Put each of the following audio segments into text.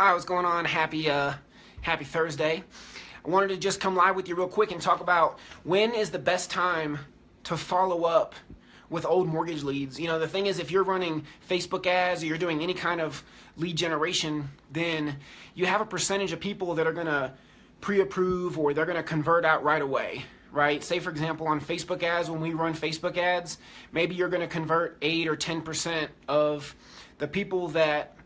Hi, what's going on? Happy, uh, happy Thursday. I wanted to just come live with you real quick and talk about when is the best time to follow up with old mortgage leads. You know, the thing is, if you're running Facebook ads or you're doing any kind of lead generation, then you have a percentage of people that are going to pre-approve or they're going to convert out right away right? Say for example on Facebook ads, when we run Facebook ads, maybe you're going to convert 8 or 10% of the people that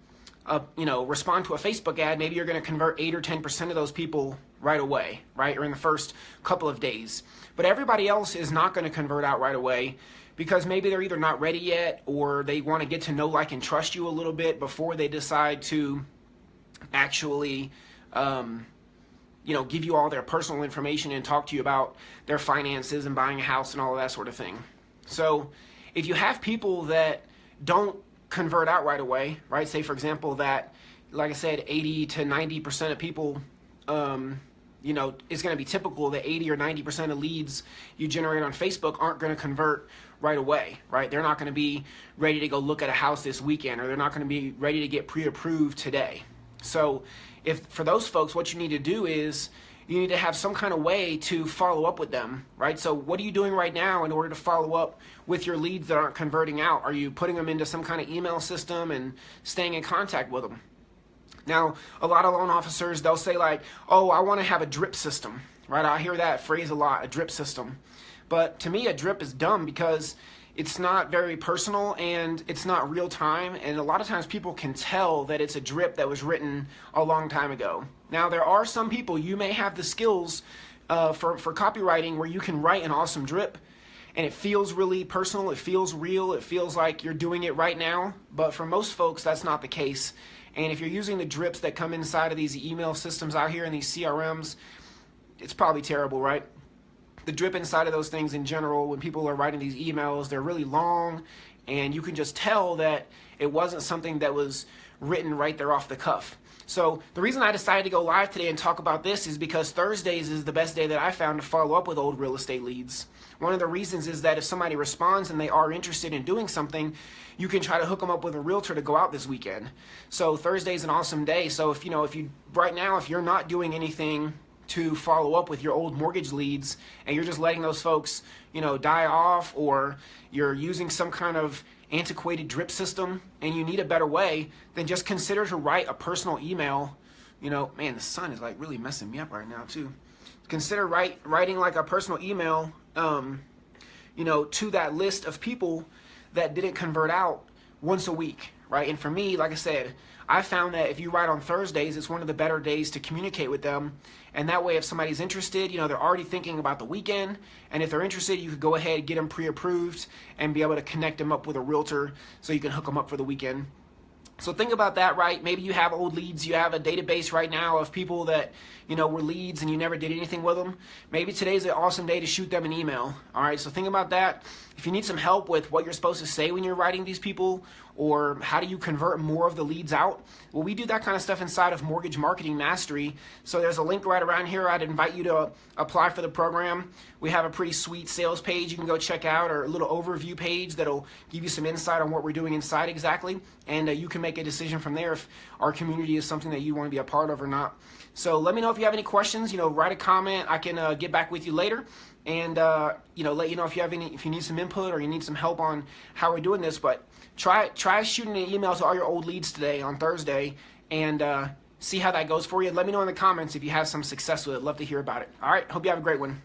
you know, respond to a Facebook ad, maybe you're going to convert 8 or 10% of those people right away, right? Or in the first couple of days. But everybody else is not going to convert out right away because maybe they're either not ready yet or they want to get to know, like, and trust you a little bit before they decide to actually, um, you know, give you all their personal information and talk to you about their finances and buying a house and all of that sort of thing. So if you have people that don't convert out right away, right? Say, for example, that, like I said, 80 to 90% of people, um, you know, it's going to be typical that 80 or 90% of leads you generate on Facebook aren't going to convert right away, right? They're not going to be ready to go look at a house this weekend or they're not going to be ready to get pre-approved today. So if for those folks, what you need to do is you need to have some kind of way to follow up with them, right? So what are you doing right now in order to follow up with your leads that aren't converting out? Are you putting them into some kind of email system and staying in contact with them? Now, a lot of loan officers, they'll say like, oh, I want to have a drip system, right? I hear that phrase a lot, a drip system. But to me, a drip is dumb because it's not very personal and it's not real time and a lot of times people can tell that it's a drip that was written a long time ago. Now there are some people, you may have the skills uh, for, for copywriting where you can write an awesome drip and it feels really personal, it feels real, it feels like you're doing it right now, but for most folks that's not the case. And if you're using the drips that come inside of these email systems out here in these CRMs, it's probably terrible, right? The drip inside of those things in general, when people are writing these emails, they're really long and you can just tell that it wasn't something that was written right there off the cuff. So the reason I decided to go live today and talk about this is because Thursdays is the best day that I found to follow up with old real estate leads. One of the reasons is that if somebody responds and they are interested in doing something, you can try to hook them up with a realtor to go out this weekend. So Thursday is an awesome day. So if you know, if you right now, if you're not doing anything to follow up with your old mortgage leads and you're just letting those folks, you know, die off or you're using some kind of antiquated drip system and you need a better way, then just consider to write a personal email. You know, man, the sun is like really messing me up right now too. Consider write, writing like a personal email, um, you know, to that list of people that didn't convert out once a week, right? And for me, like I said, I found that if you write on Thursdays, it's one of the better days to communicate with them. And that way, if somebody's interested, you know, they're already thinking about the weekend. And if they're interested, you could go ahead, and get them pre-approved, and be able to connect them up with a realtor so you can hook them up for the weekend. So think about that, right? Maybe you have old leads. You have a database right now of people that, you know, were leads and you never did anything with them. Maybe today's an awesome day to shoot them an email. All right, so think about that. If you need some help with what you're supposed to say when you're writing these people or how do you convert more of the leads out, well, we do that kind of stuff inside of Mortgage Marketing Mastery. So there's a link right around here. I'd invite you to apply for the program. We have a pretty sweet sales page you can go check out or a little overview page that'll give you some insight on what we're doing inside exactly. And uh, you can make a decision from there if our community is something that you want to be a part of or not. So let me know if you have any questions. You know, write a comment. I can uh, get back with you later and uh, you know let you know if you have any if you need some input or you need some help on how we're doing this but try try shooting an email to all your old leads today on Thursday and uh, see how that goes for you. Let me know in the comments if you have some success with it. Love to hear about it. All right. Hope you have a great one